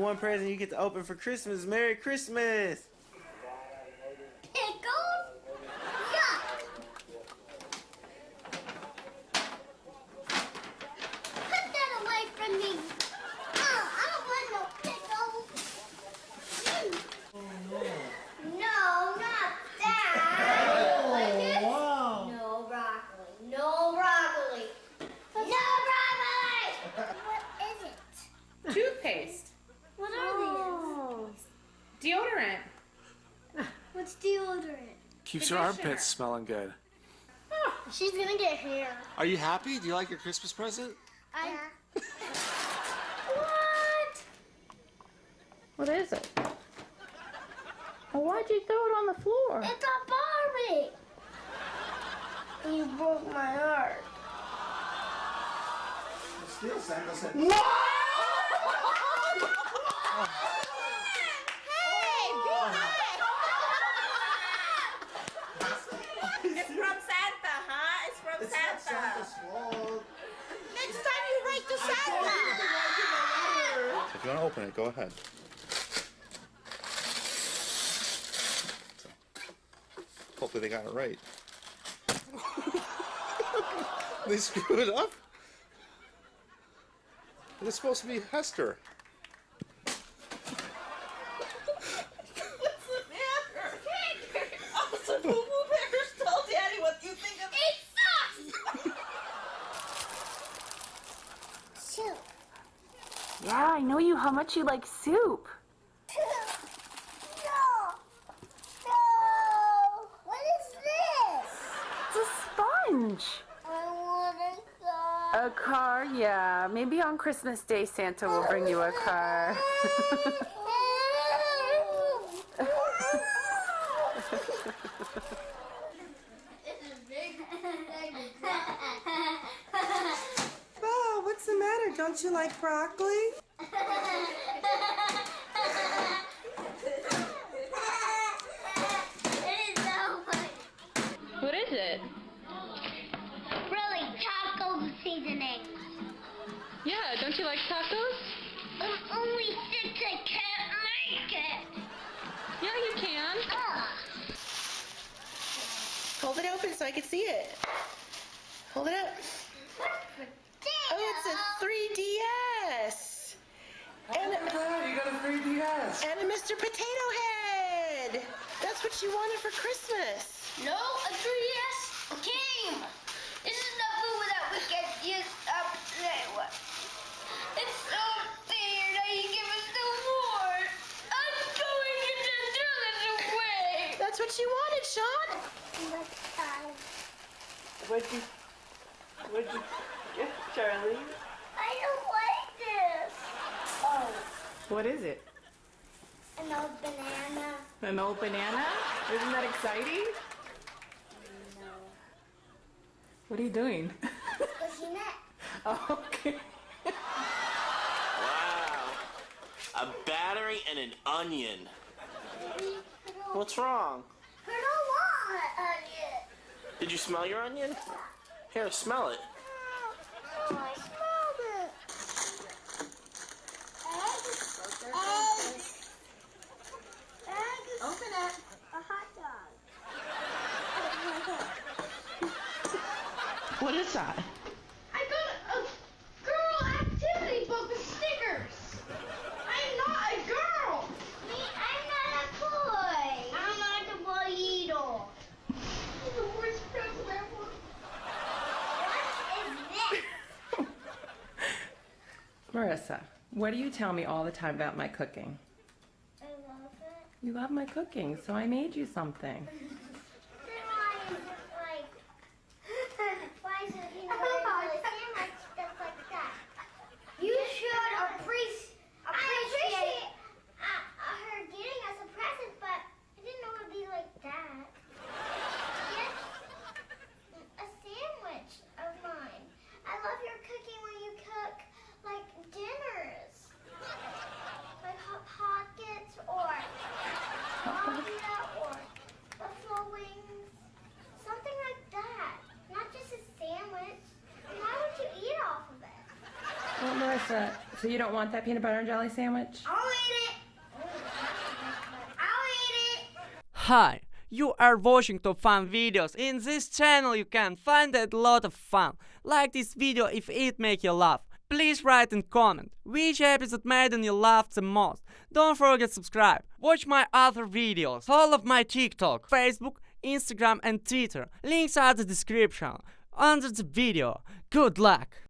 One present you get to open for Christmas. Merry Christmas! Pickles? Yuck! Put that away from me. Oh, I don't want no pickles. Mm. No, not that. Like this? No broccoli. No broccoli. No broccoli! What is it? Toothpaste. What are these? Deodorant. What's deodorant? Keeps your armpits smelling good. She's gonna get hair. Are you happy? Do you like your Christmas present? I. What? What is it? Well, why'd you throw it on the floor? It's a Barbie! You broke my heart. Still, Santa said. It's from Santa, huh? It's from It's not Santa. Santa's fault. Next time write to If you want to open it, go ahead. Hopefully they got it right. they screwed it up? It's supposed to be Hester. What's the matter? Also, Boo Boo Bears told Daddy what you think of It sucks! Shoot. Yeah, I know you how much you like soup. No! No! What is this? It's a sponge. I want a car. A car, yeah. Maybe on Christmas Day Santa will bring you a car. Oh, what's the matter? Don't you like broccoli? You like tacos? I'm only six, I can't make it. Yeah, you can. Ugh. Hold it open so I can see it. Hold it up. Oh, it's a 3DS. And, you got a 3DS. and a Mr. Potato Head. That's what you wanted for Christmas. No, a 3DS game. This is the food that we get That's what you wanted, Sean. What'd you, what'd you get, Charlie? I don't like this. Oh, What is it? an old banana. An old banana? Isn't that exciting? No. What are you doing? Looking at. oh, okay. Wow. A battery and an onion. What's wrong? I don't want an onion. Did you smell your onion? Here, smell it. Oh, I smelled it. Egg. Egg. Egg. Open it. A hot dog. What is that? I got a girl activity book with stickers. I'm not a girl. Me, I'm not a boy. I'm not a boy either. The worst present ever. What is this? Marissa, what do you tell me all the time about my cooking? I love it. You love my cooking, so I made you something. Then why is it like? why is it you know really sandwich stuff like that? You should appreciate. appreciate uh, uh, her getting us a present, but I didn't know it would be like that. Yes, a sandwich of mine. I love your cooking when you cook like dinners, like hot pockets or pasta or buffalo that? So you don't want that peanut butter and jelly sandwich? I'll eat it. I'll eat it. Hi, you are watching top fun videos. In this channel you can find a lot of fun. Like this video if it make you laugh. Please write and comment which episode made you laugh the most. Don't forget subscribe. Watch my other videos. Follow my TikTok, Facebook, Instagram and Twitter. Links are the description under the video. Good luck!